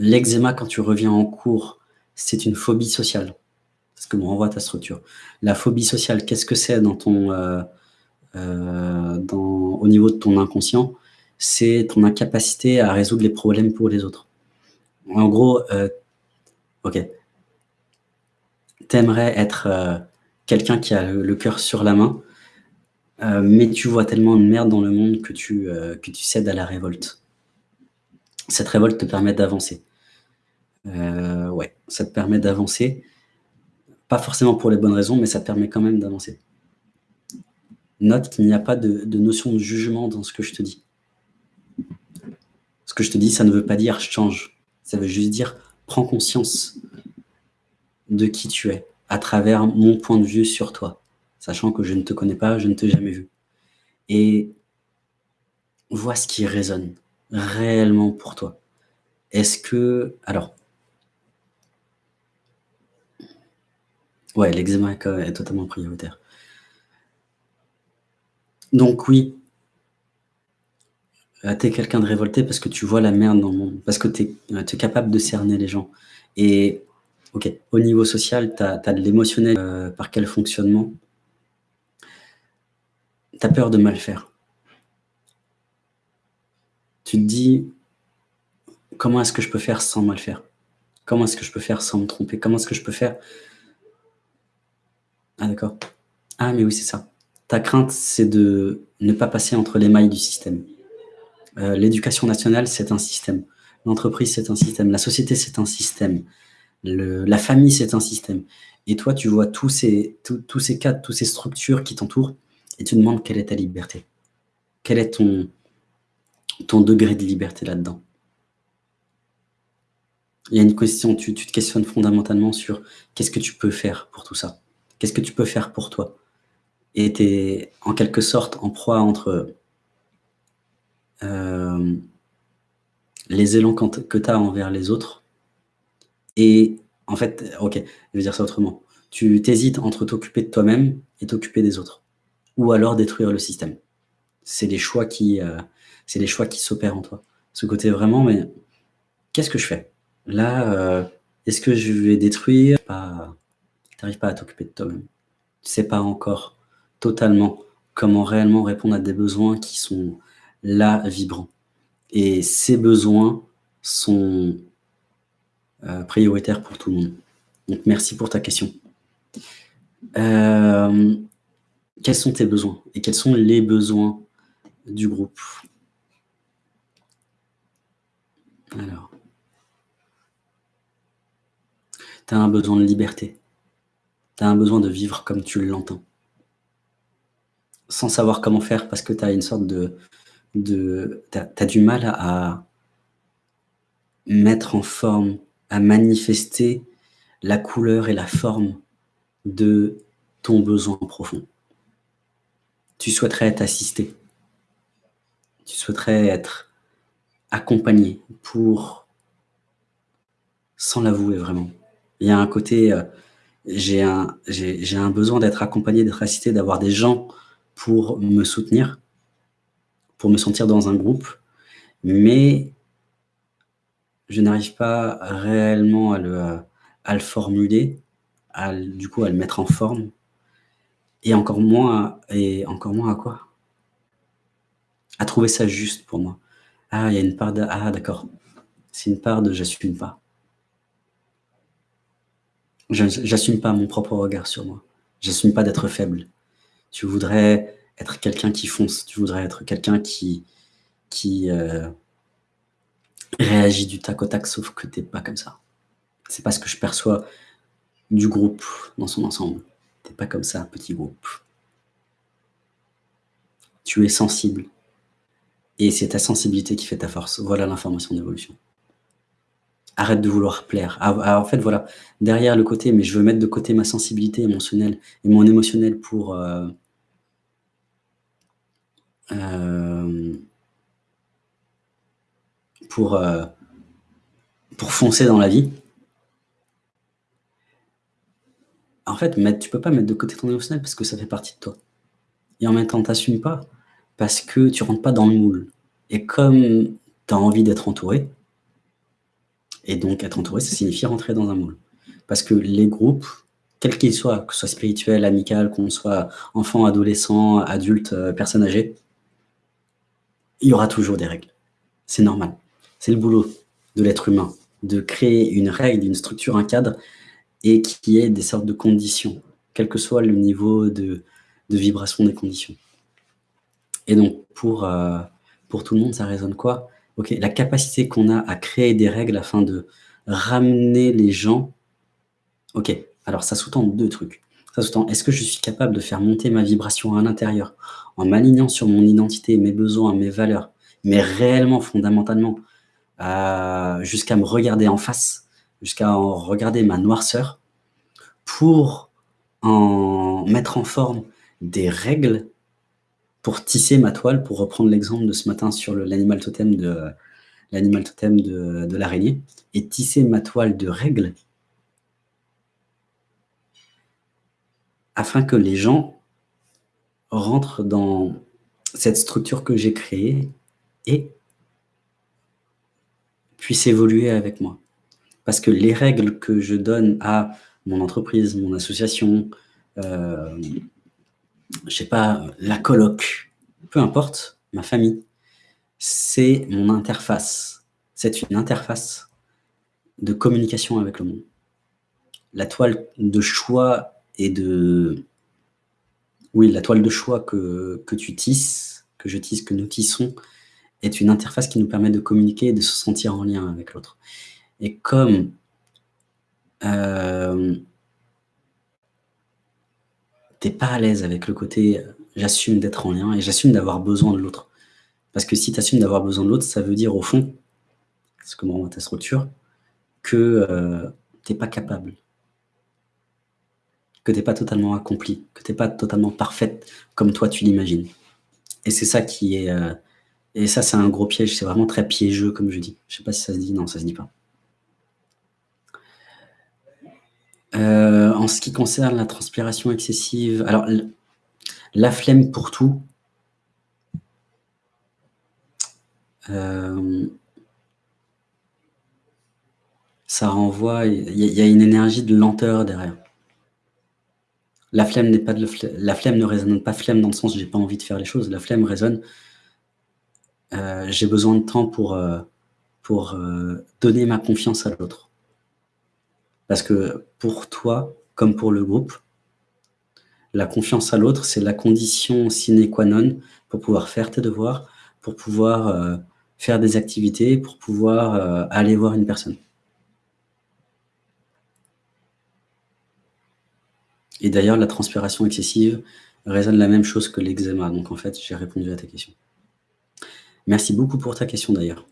l'eczéma, quand tu reviens en cours, c'est une phobie sociale. Parce que me renvoie ta structure. La phobie sociale, qu'est-ce que c'est dans ton, euh, euh, au niveau de ton inconscient? C'est ton incapacité à résoudre les problèmes pour les autres. En gros, euh, ok, t'aimerais être quelqu'un qui a le, cœur sur la main, mais tu vois tellement de merde dans le monde que tu, que tu cèdes à la révolte. Cette révolte te permet d'avancer. Ouais, ça te permet d'avancer. Pas forcément pour les bonnes raisons, mais ça te permet quand même d'avancer. Note qu'il n'y a pas de, notion de jugement dans ce que je te dis. Ce que je te dis, ça ne veut pas dire « change ». Ça veut juste dire « prends conscience de qui tu es à travers mon point de vue sur toi, sachant que je ne te connais pas, je ne t'ai jamais vu. Et vois ce qui résonne réellement pour toi. Est-ce que... Alors, Ouais, l'eczéma est totalement prioritaire. Donc oui, euh, tu es quelqu'un de révolté parce que tu vois la merde dans le monde, parce que tu es, euh, capable de cerner les gens. Et ok, au niveau social, tu as, de l'émotionnel. Euh, par quel fonctionnement Tu as peur de mal faire. Tu te dis, comment est-ce que je peux faire sans mal faire? Comment est-ce que je peux faire sans me tromper? Comment est-ce que je peux faire ah d'accord. Ah mais oui, c'est ça. Ta crainte, c'est de ne pas passer entre les mailles du système. Euh, l'éducation nationale, c'est un système. L'entreprise, c'est un système. La société, c'est un système. la famille, c'est un système. Et toi, tu vois tous ces, ces cadres, toutes ces structures qui t'entourent et tu demandes quelle est ta liberté. Quel est ton, ton degré de liberté là-dedans? Il y a une question, tu te questionnes fondamentalement sur qu'est-ce que tu peux faire pour tout ça Qu'est-ce que tu peux faire pour toi? Et tu es en quelque sorte en proie entre euh, les élans que tu as envers les autres et en fait, ok, je vais dire ça autrement. Tu t'hésites entre t'occuper de toi-même et t'occuper des autres. Ou alors détruire le système. C'est les choix qui, euh, choix qui s'opèrent en toi. Ce côté vraiment, mais qu'est-ce que je fais? Là, euh, est-ce que je vais détruire? Tu n'arrives pas à t'occuper de toi-même. Tu ne sais pas encore totalement comment réellement répondre à des besoins qui sont là, vibrants. Et ces besoins sont euh, prioritaires pour tout le monde. Donc, merci pour ta question. Euh, quels sont tes besoins et quels sont les besoins du groupe? Alors, tu as un besoin de liberté tu un besoin de vivre comme tu l'entends. Sans savoir comment faire parce que tu as une sorte de... de tu as, du mal à mettre en forme, à manifester la couleur et la forme de ton besoin profond. Tu souhaiterais être assisté. Tu souhaiterais être accompagné pour, sans l'avouer vraiment. Il y un côté, euh, j'ai un, un besoin d'être accompagné, d'être assisté, d'avoir des gens pour me soutenir, pour me sentir dans un groupe, mais je n'arrive pas réellement à le, à le formuler, à, du coup à le mettre en forme, et encore moins, et encore moins à quoi? À trouver ça juste pour moi. Ah, il y a une part de... Ah, d'accord. C'est une part de « j'assume pas ». J'assume pas mon propre regard sur moi. J'assume pas d'être faible. Tu voudrais être quelqu'un qui fonce. Tu voudrais être quelqu'un qui, qui euh, réagit du tac au tac, sauf que t'es pas comme ça. C'est pas ce que je perçois du groupe dans son ensemble. T'es pas comme ça, petit groupe. Tu es sensible. Et c'est ta sensibilité qui fait ta force. Voilà l'information d'évolution arrête de vouloir plaire. Ah, ah, en fait, voilà, derrière le côté, mais je veux mettre de côté ma sensibilité émotionnelle et mon émotionnel pour... Euh, euh, pour, euh, pour foncer dans la vie. En fait, mettre, tu peux pas mettre de côté ton émotionnel parce que ça fait partie de toi. Et en même temps, t'assumes pas parce que tu rentres pas dans le moule. Et comme tu as envie d'être entouré, Et donc être entouré, ça signifie rentrer dans un moule. Parce que les groupes, quels qu'ils soient, que ce soit spirituel, amical, qu'on soit enfant, adolescent, adulte, euh, personne âgée, il y aura toujours des règles. C'est normal. C'est le boulot de l'être humain, de créer une règle, une structure, un cadre, et qui ait des sortes de conditions, quel que soit le niveau de, vibration des conditions. Et donc, pour, euh, pour tout le monde, ça résonne quoi? Ok, la capacité qu'on a à créer des règles afin de ramener les gens... Ok, alors ça sous-tend deux trucs. Ça sous-tend, est-ce que je suis capable de faire monter ma vibration à l'intérieur en m'alignant sur mon identité, mes besoins, mes valeurs, mais réellement, fondamentalement, euh, jusqu'à me regarder en face, jusqu'à regarder ma noirceur, pour en mettre en forme des règles pour tisser ma toile, pour reprendre l'exemple de ce matin sur l'animal totem de l'animal totem de, l'araignée, et tisser ma toile de règles afin que les gens rentrent dans cette structure que j'ai créée et puissent évoluer avec moi. Parce que les règles que je donne à mon entreprise, mon association, euh, je sais pas, la coloc, peu importe, ma famille, c'est mon interface. C'est une interface de communication avec le monde. La toile de choix et de... Oui, la toile de choix que, que tu tisses, que je tisse, que nous tissons, est une interface qui nous permet de communiquer et de se sentir en lien avec l'autre. Et comme euh, t'es pas à l'aise avec le côté j'assume d'être en lien et j'assume d'avoir besoin de l'autre. Parce que si tu d'avoir besoin de l'autre, ça veut dire au fond, ce que me ta structure, que euh, tu n'es pas capable, que tu n'es pas totalement accompli, que tu n'es pas totalement parfaite comme toi tu l'imagines. Et c'est ça qui est... Euh, et ça, c'est un gros piège, c'est vraiment très piégeux, comme je dis. Je sais pas si ça se dit, non, ça se dit pas. Euh, en ce qui concerne la transpiration excessive, alors la flemme pour tout, euh, ça renvoie, il y, a une énergie de lenteur derrière. La flemme n'est pas de la flemme ne résonne pas flemme dans le sens j'ai pas envie de faire les choses. La flemme résonne euh, j'ai besoin de temps pour, pour donner ma confiance à l'autre. Parce que pour toi, comme pour le groupe, la confiance à l'autre, c'est la condition sine qua non pour pouvoir faire tes devoirs, pour pouvoir euh, faire des activités, pour pouvoir euh, aller voir une personne. Et d'ailleurs, la transpiration excessive résonne la même chose que l'eczéma. Donc en fait, j'ai répondu à ta question. Merci beaucoup pour ta question d'ailleurs.